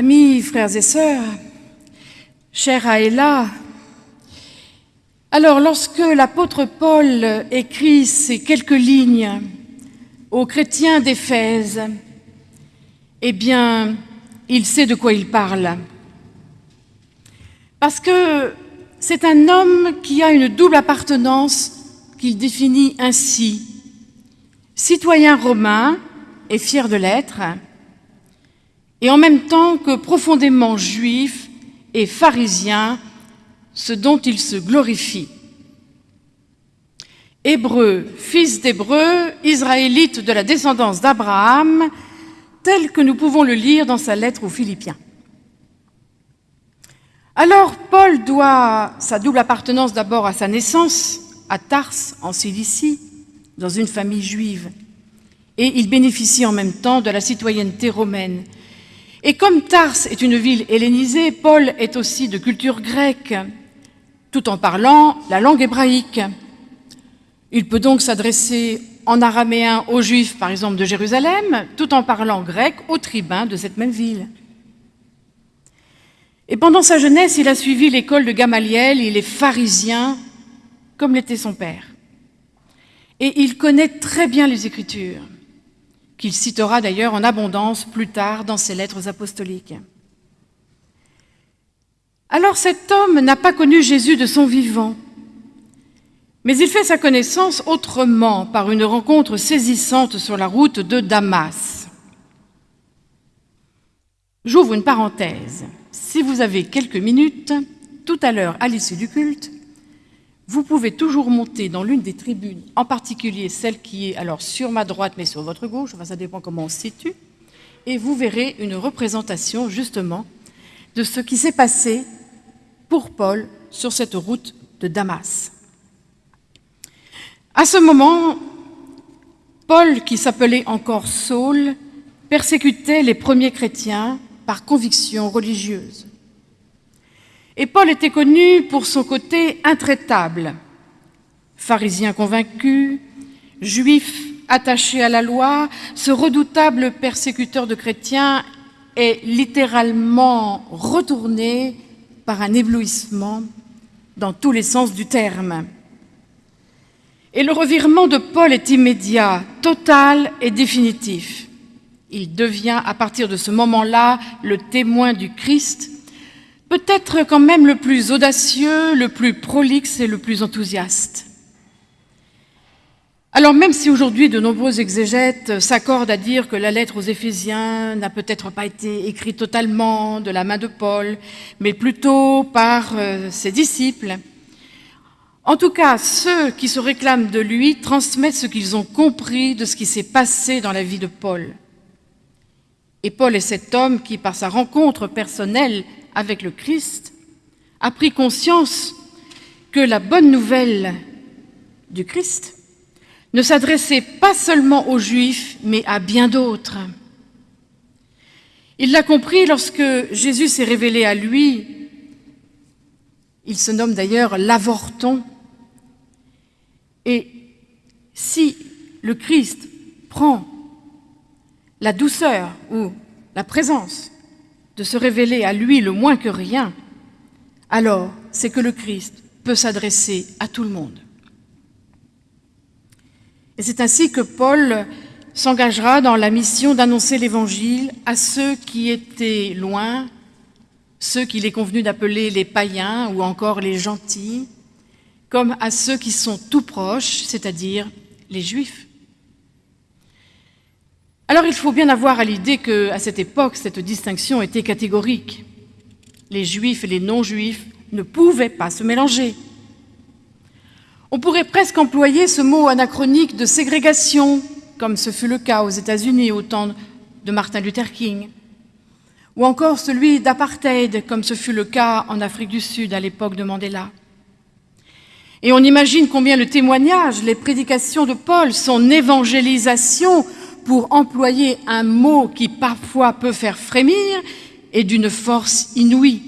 Amis, frères et sœurs, chère Aëla, alors lorsque l'apôtre Paul écrit ces quelques lignes aux chrétiens d'Éphèse, eh bien, il sait de quoi il parle. Parce que c'est un homme qui a une double appartenance qu'il définit ainsi. Citoyen romain et fier de l'être, et en même temps que profondément juif et pharisien, ce dont il se glorifie. Hébreu, fils d'Hébreu, israélite de la descendance d'Abraham, tel que nous pouvons le lire dans sa lettre aux Philippiens. Alors, Paul doit sa double appartenance d'abord à sa naissance, à Tars, en Cilicie, dans une famille juive, et il bénéficie en même temps de la citoyenneté romaine, et comme Tars est une ville hellénisée, Paul est aussi de culture grecque, tout en parlant la langue hébraïque. Il peut donc s'adresser en araméen aux Juifs, par exemple, de Jérusalem, tout en parlant grec aux tribuns de cette même ville. Et pendant sa jeunesse, il a suivi l'école de Gamaliel, il est pharisien, comme l'était son père. Et il connaît très bien les Écritures qu'il citera d'ailleurs en abondance plus tard dans ses lettres apostoliques. Alors cet homme n'a pas connu Jésus de son vivant, mais il fait sa connaissance autrement par une rencontre saisissante sur la route de Damas. J'ouvre une parenthèse. Si vous avez quelques minutes, tout à l'heure à l'issue du culte, vous pouvez toujours monter dans l'une des tribunes, en particulier celle qui est alors sur ma droite mais sur votre gauche, enfin ça dépend comment on se situe, et vous verrez une représentation justement de ce qui s'est passé pour Paul sur cette route de Damas. À ce moment, Paul, qui s'appelait encore Saul, persécutait les premiers chrétiens par conviction religieuse. Et Paul était connu pour son côté intraitable, pharisien convaincu, juif attaché à la loi, ce redoutable persécuteur de chrétiens est littéralement retourné par un éblouissement dans tous les sens du terme. Et le revirement de Paul est immédiat, total et définitif. Il devient à partir de ce moment-là le témoin du Christ peut-être quand même le plus audacieux, le plus prolixe et le plus enthousiaste. Alors même si aujourd'hui de nombreux exégètes s'accordent à dire que la lettre aux Éphésiens n'a peut-être pas été écrite totalement de la main de Paul, mais plutôt par euh, ses disciples, en tout cas, ceux qui se réclament de lui transmettent ce qu'ils ont compris de ce qui s'est passé dans la vie de Paul. Et Paul est cet homme qui, par sa rencontre personnelle avec le Christ, a pris conscience que la bonne nouvelle du Christ ne s'adressait pas seulement aux Juifs, mais à bien d'autres. Il l'a compris lorsque Jésus s'est révélé à lui. Il se nomme d'ailleurs l'avorton. Et si le Christ prend la douceur ou la présence de se révéler à lui le moins que rien, alors c'est que le Christ peut s'adresser à tout le monde. Et c'est ainsi que Paul s'engagera dans la mission d'annoncer l'Évangile à ceux qui étaient loin, ceux qu'il est convenu d'appeler les païens ou encore les gentils, comme à ceux qui sont tout proches, c'est-à-dire les Juifs. Alors il faut bien avoir à l'idée qu'à cette époque, cette distinction était catégorique. Les juifs et les non-juifs ne pouvaient pas se mélanger. On pourrait presque employer ce mot anachronique de ségrégation, comme ce fut le cas aux États-Unis au temps de Martin Luther King, ou encore celui d'apartheid, comme ce fut le cas en Afrique du Sud à l'époque de Mandela. Et on imagine combien le témoignage, les prédications de Paul, son évangélisation pour employer un mot qui parfois peut faire frémir, et d'une force inouïe.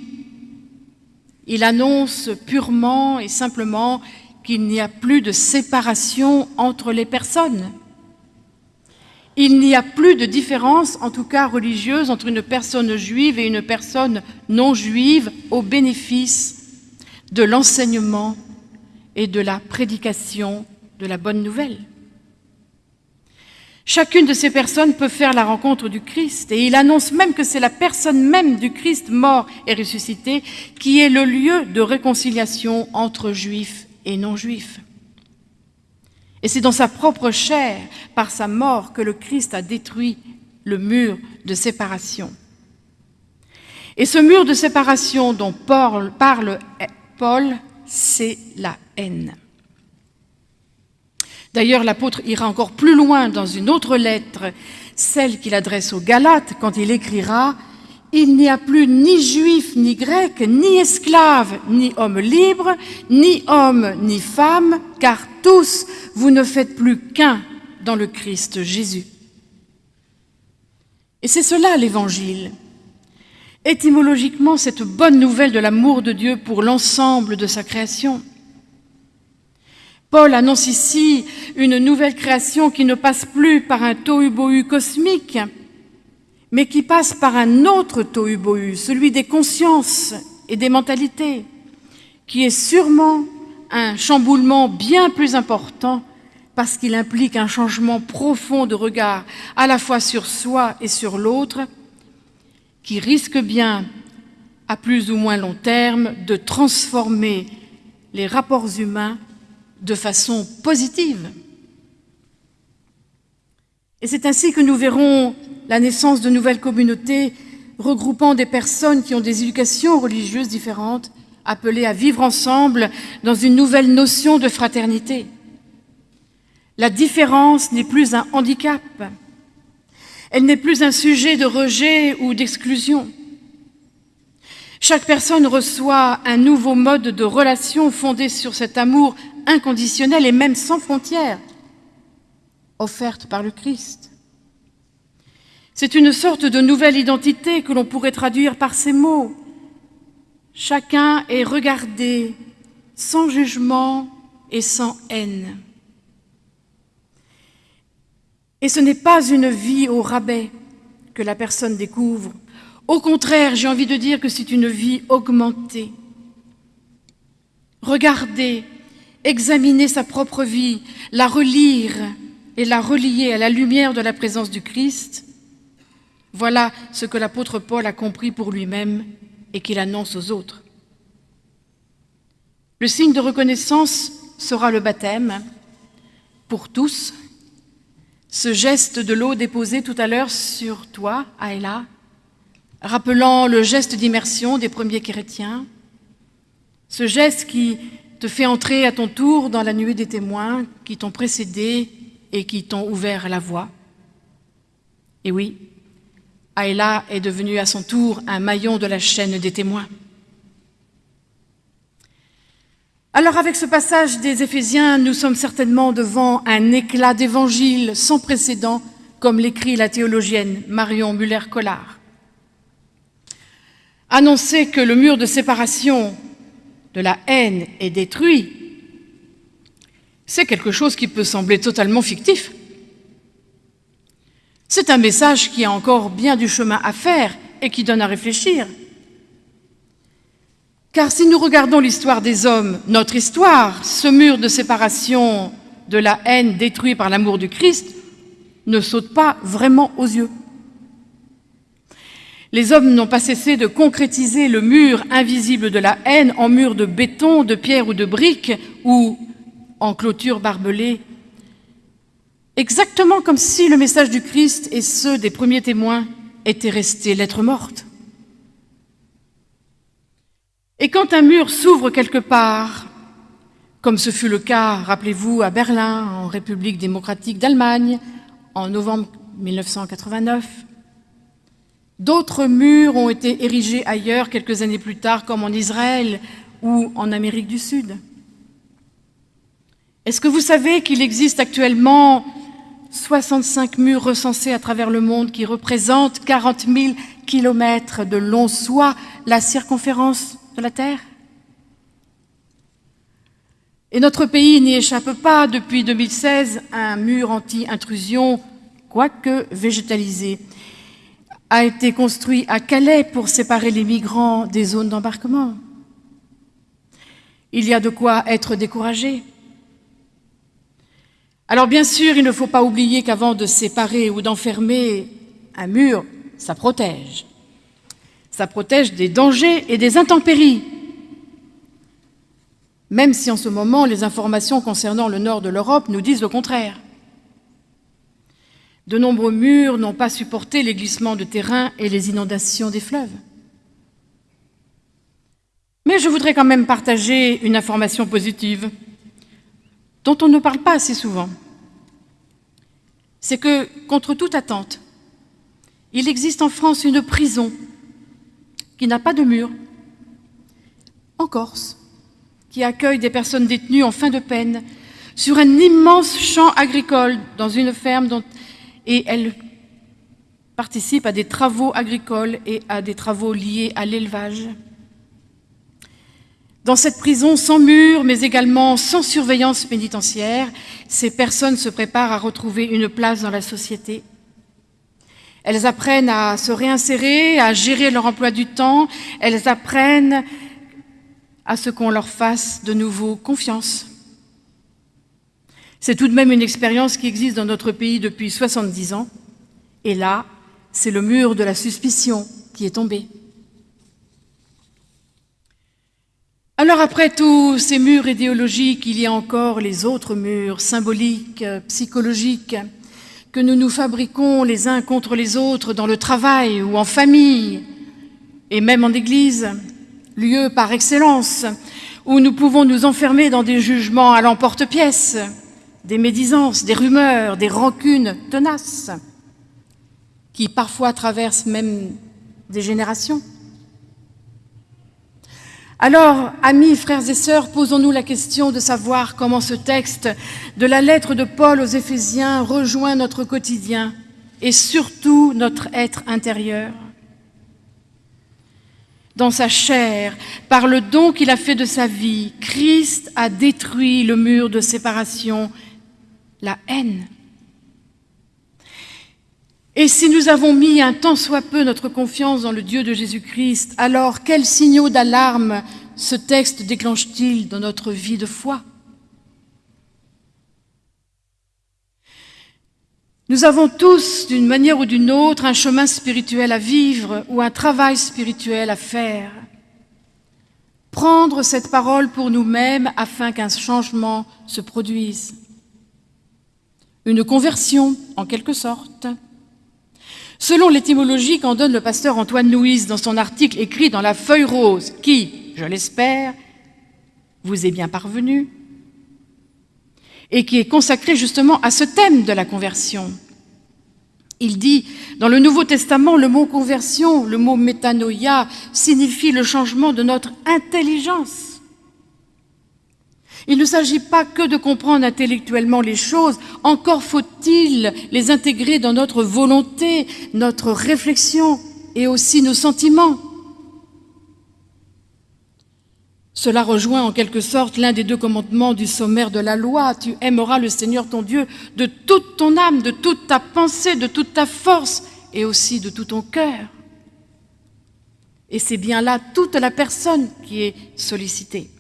Il annonce purement et simplement qu'il n'y a plus de séparation entre les personnes. Il n'y a plus de différence, en tout cas religieuse, entre une personne juive et une personne non juive au bénéfice de l'enseignement et de la prédication de la bonne nouvelle. Chacune de ces personnes peut faire la rencontre du Christ et il annonce même que c'est la personne même du Christ mort et ressuscité qui est le lieu de réconciliation entre juifs et non-juifs. Et c'est dans sa propre chair, par sa mort, que le Christ a détruit le mur de séparation. Et ce mur de séparation dont parle Paul, c'est la haine. D'ailleurs, l'apôtre ira encore plus loin dans une autre lettre, celle qu'il adresse aux Galates, quand il écrira « Il n'y a plus ni juif ni grec, ni esclave, ni homme libre, ni homme ni femme, car tous vous ne faites plus qu'un dans le Christ Jésus. » Et c'est cela l'Évangile. Étymologiquement, cette bonne nouvelle de l'amour de Dieu pour l'ensemble de sa création. Paul annonce ici une nouvelle création qui ne passe plus par un tohu-bohu cosmique, mais qui passe par un autre tohu-bohu, celui des consciences et des mentalités, qui est sûrement un chamboulement bien plus important parce qu'il implique un changement profond de regard à la fois sur soi et sur l'autre, qui risque bien, à plus ou moins long terme, de transformer les rapports humains de façon positive. Et c'est ainsi que nous verrons la naissance de nouvelles communautés regroupant des personnes qui ont des éducations religieuses différentes, appelées à vivre ensemble dans une nouvelle notion de fraternité. La différence n'est plus un handicap, elle n'est plus un sujet de rejet ou d'exclusion. Chaque personne reçoit un nouveau mode de relation fondé sur cet amour inconditionnelle et même sans frontières, offerte par le Christ. C'est une sorte de nouvelle identité que l'on pourrait traduire par ces mots. Chacun est regardé sans jugement et sans haine. Et ce n'est pas une vie au rabais que la personne découvre. Au contraire, j'ai envie de dire que c'est une vie augmentée. Regardez examiner sa propre vie, la relire et la relier à la lumière de la présence du Christ, voilà ce que l'apôtre Paul a compris pour lui-même et qu'il annonce aux autres. Le signe de reconnaissance sera le baptême pour tous. Ce geste de l'eau déposée tout à l'heure sur toi, Aïla, rappelant le geste d'immersion des premiers chrétiens, ce geste qui te fait entrer à ton tour dans la nuée des témoins qui t'ont précédé et qui t'ont ouvert la voie. Et oui, Aïla est devenue à son tour un maillon de la chaîne des témoins. Alors avec ce passage des Éphésiens, nous sommes certainement devant un éclat d'évangile sans précédent, comme l'écrit la théologienne Marion Muller-Collard. Annoncer que le mur de séparation de la haine est détruit, c'est quelque chose qui peut sembler totalement fictif. C'est un message qui a encore bien du chemin à faire et qui donne à réfléchir. Car si nous regardons l'histoire des hommes, notre histoire, ce mur de séparation de la haine détruit par l'amour du Christ, ne saute pas vraiment aux yeux. Les hommes n'ont pas cessé de concrétiser le mur invisible de la haine en mur de béton, de pierre ou de briques, ou en clôture barbelée, exactement comme si le message du Christ et ceux des premiers témoins étaient restés lettres mortes. Et quand un mur s'ouvre quelque part, comme ce fut le cas, rappelez-vous, à Berlin, en République démocratique d'Allemagne, en novembre 1989, D'autres murs ont été érigés ailleurs quelques années plus tard, comme en Israël ou en Amérique du Sud. Est-ce que vous savez qu'il existe actuellement 65 murs recensés à travers le monde qui représentent 40 000 kilomètres de long, soit la circonférence de la Terre? Et notre pays n'y échappe pas. Depuis 2016, un mur anti-intrusion quoique végétalisé, a été construit à Calais pour séparer les migrants des zones d'embarquement. Il y a de quoi être découragé. Alors bien sûr, il ne faut pas oublier qu'avant de séparer ou d'enfermer un mur, ça protège. Ça protège des dangers et des intempéries. Même si en ce moment, les informations concernant le nord de l'Europe nous disent le contraire. De nombreux murs n'ont pas supporté les glissements de terrain et les inondations des fleuves. Mais je voudrais quand même partager une information positive dont on ne parle pas assez souvent. C'est que, contre toute attente, il existe en France une prison qui n'a pas de mur, en Corse, qui accueille des personnes détenues en fin de peine sur un immense champ agricole dans une ferme dont et elle participe à des travaux agricoles et à des travaux liés à l'élevage. Dans cette prison sans mur, mais également sans surveillance pénitentiaire, ces personnes se préparent à retrouver une place dans la société. Elles apprennent à se réinsérer, à gérer leur emploi du temps, elles apprennent à ce qu'on leur fasse de nouveau confiance. C'est tout de même une expérience qui existe dans notre pays depuis 70 ans. Et là, c'est le mur de la suspicion qui est tombé. Alors après tous ces murs idéologiques, il y a encore les autres murs symboliques, psychologiques, que nous nous fabriquons les uns contre les autres dans le travail ou en famille, et même en église, lieu par excellence, où nous pouvons nous enfermer dans des jugements à l'emporte-pièce, des médisances, des rumeurs, des rancunes tenaces, qui parfois traversent même des générations. Alors, amis, frères et sœurs, posons-nous la question de savoir comment ce texte de la lettre de Paul aux Éphésiens rejoint notre quotidien et surtout notre être intérieur. Dans sa chair, par le don qu'il a fait de sa vie, Christ a détruit le mur de séparation la haine. Et si nous avons mis un tant soit peu notre confiance dans le Dieu de Jésus-Christ, alors quels signaux d'alarme ce texte déclenche-t-il dans notre vie de foi? Nous avons tous, d'une manière ou d'une autre, un chemin spirituel à vivre ou un travail spirituel à faire. Prendre cette parole pour nous-mêmes afin qu'un changement se produise une conversion en quelque sorte. Selon l'étymologie qu'en donne le pasteur Antoine Louise dans son article écrit dans la feuille rose, qui, je l'espère, vous est bien parvenu, et qui est consacré justement à ce thème de la conversion. Il dit, dans le Nouveau Testament, le mot conversion, le mot métanoïa, signifie le changement de notre intelligence. Il ne s'agit pas que de comprendre intellectuellement les choses, encore faut-il les intégrer dans notre volonté, notre réflexion et aussi nos sentiments. Cela rejoint en quelque sorte l'un des deux commandements du sommaire de la loi. Tu aimeras le Seigneur ton Dieu de toute ton âme, de toute ta pensée, de toute ta force et aussi de tout ton cœur. Et c'est bien là toute la personne qui est sollicitée.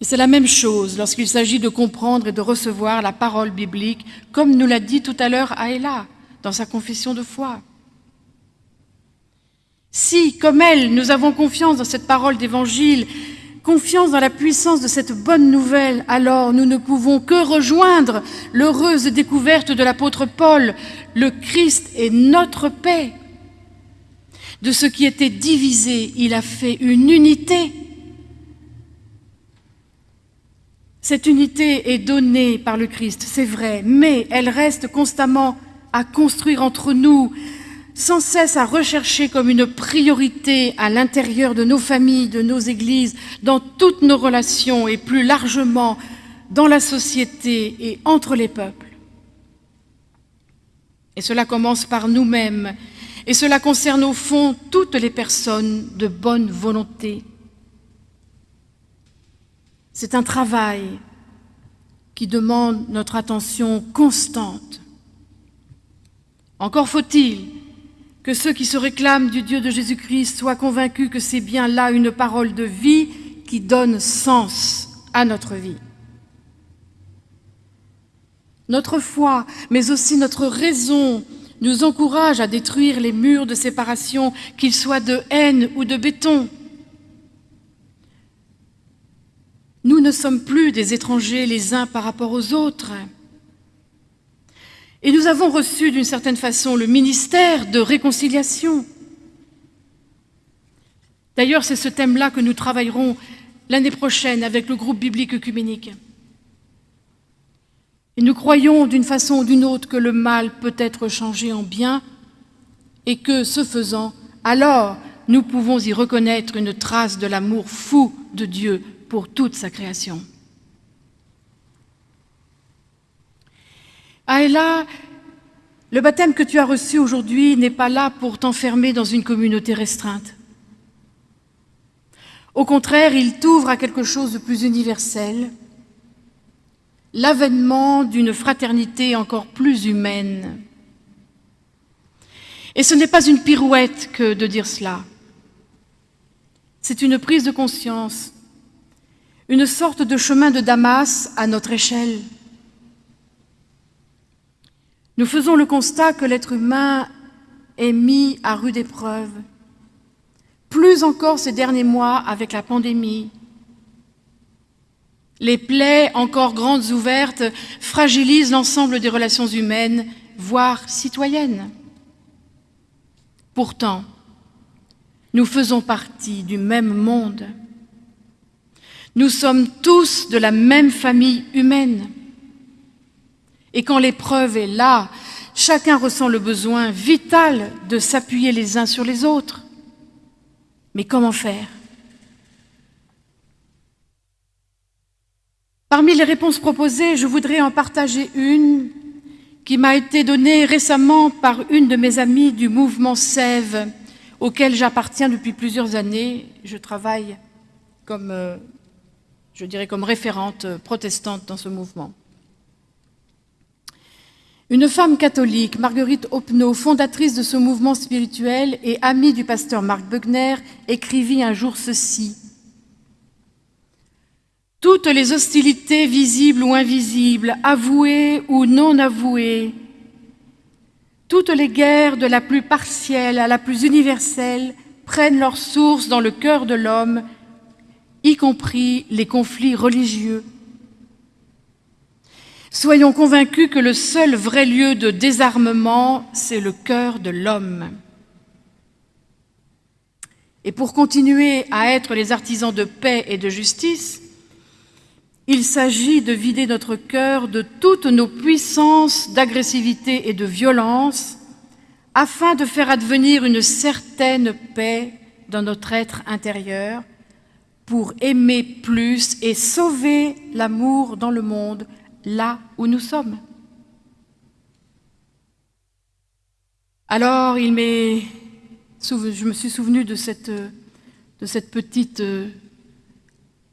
C'est la même chose lorsqu'il s'agit de comprendre et de recevoir la parole biblique, comme nous l'a dit tout à l'heure Aïla dans sa confession de foi. Si, comme elle, nous avons confiance dans cette parole d'évangile, confiance dans la puissance de cette bonne nouvelle, alors nous ne pouvons que rejoindre l'heureuse découverte de l'apôtre Paul, le Christ est notre paix. De ce qui était divisé, il a fait une unité Cette unité est donnée par le Christ, c'est vrai, mais elle reste constamment à construire entre nous, sans cesse à rechercher comme une priorité à l'intérieur de nos familles, de nos églises, dans toutes nos relations et plus largement dans la société et entre les peuples. Et cela commence par nous-mêmes, et cela concerne au fond toutes les personnes de bonne volonté, c'est un travail qui demande notre attention constante. Encore faut-il que ceux qui se réclament du Dieu de Jésus-Christ soient convaincus que c'est bien là une parole de vie qui donne sens à notre vie. Notre foi, mais aussi notre raison, nous encourage à détruire les murs de séparation, qu'ils soient de haine ou de béton. Nous ne sommes plus des étrangers les uns par rapport aux autres. Et nous avons reçu d'une certaine façon le ministère de réconciliation. D'ailleurs, c'est ce thème-là que nous travaillerons l'année prochaine avec le groupe biblique œcuménique. Et nous croyons d'une façon ou d'une autre que le mal peut être changé en bien et que, ce faisant, alors nous pouvons y reconnaître une trace de l'amour fou de Dieu pour toute sa création. Aïla, le baptême que tu as reçu aujourd'hui n'est pas là pour t'enfermer dans une communauté restreinte. Au contraire, il t'ouvre à quelque chose de plus universel, l'avènement d'une fraternité encore plus humaine. Et ce n'est pas une pirouette que de dire cela. C'est une prise de conscience, une sorte de chemin de Damas à notre échelle. Nous faisons le constat que l'être humain est mis à rude épreuve, plus encore ces derniers mois avec la pandémie, les plaies encore grandes ouvertes fragilisent l'ensemble des relations humaines, voire citoyennes. Pourtant, nous faisons partie du même monde. Nous sommes tous de la même famille humaine. Et quand l'épreuve est là, chacun ressent le besoin vital de s'appuyer les uns sur les autres. Mais comment faire? Parmi les réponses proposées, je voudrais en partager une qui m'a été donnée récemment par une de mes amies du mouvement Sève, auquel j'appartiens depuis plusieurs années. Je travaille comme, euh, je dirais, comme référente protestante dans ce mouvement. Une femme catholique, Marguerite Opnaud, fondatrice de ce mouvement spirituel et amie du pasteur Marc Bugner, écrivit un jour ceci – toutes les hostilités visibles ou invisibles, avouées ou non avouées, toutes les guerres de la plus partielle à la plus universelle prennent leur source dans le cœur de l'homme, y compris les conflits religieux. Soyons convaincus que le seul vrai lieu de désarmement, c'est le cœur de l'homme. Et pour continuer à être les artisans de paix et de justice, il s'agit de vider notre cœur de toutes nos puissances d'agressivité et de violence afin de faire advenir une certaine paix dans notre être intérieur pour aimer plus et sauver l'amour dans le monde là où nous sommes. Alors, je me suis souvenu de cette, petite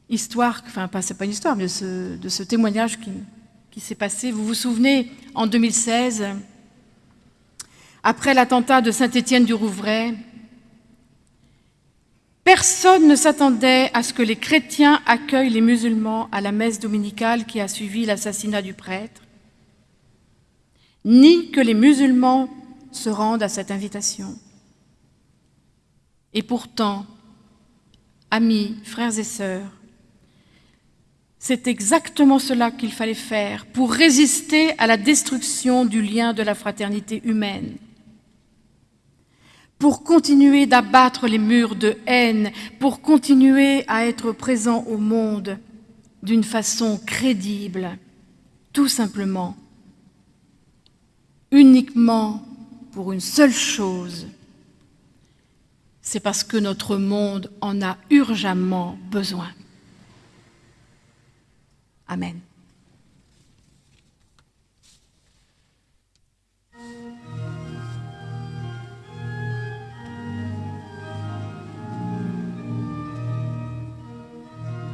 histoire, enfin, pas, c'est pas une histoire, mais de ce, témoignage qui, qui s'est passé. Vous vous souvenez, en 2016, après l'attentat de Saint-Étienne-du-Rouvray, personne ne s'attendait à ce que les chrétiens accueillent les musulmans à la messe dominicale qui a suivi l'assassinat du prêtre, ni que les musulmans se rendent à cette invitation. Et pourtant, amis, frères et sœurs, c'est exactement cela qu'il fallait faire pour résister à la destruction du lien de la fraternité humaine, pour continuer d'abattre les murs de haine, pour continuer à être présent au monde d'une façon crédible, tout simplement, uniquement pour une seule chose, c'est parce que notre monde en a urgemment besoin. Amen.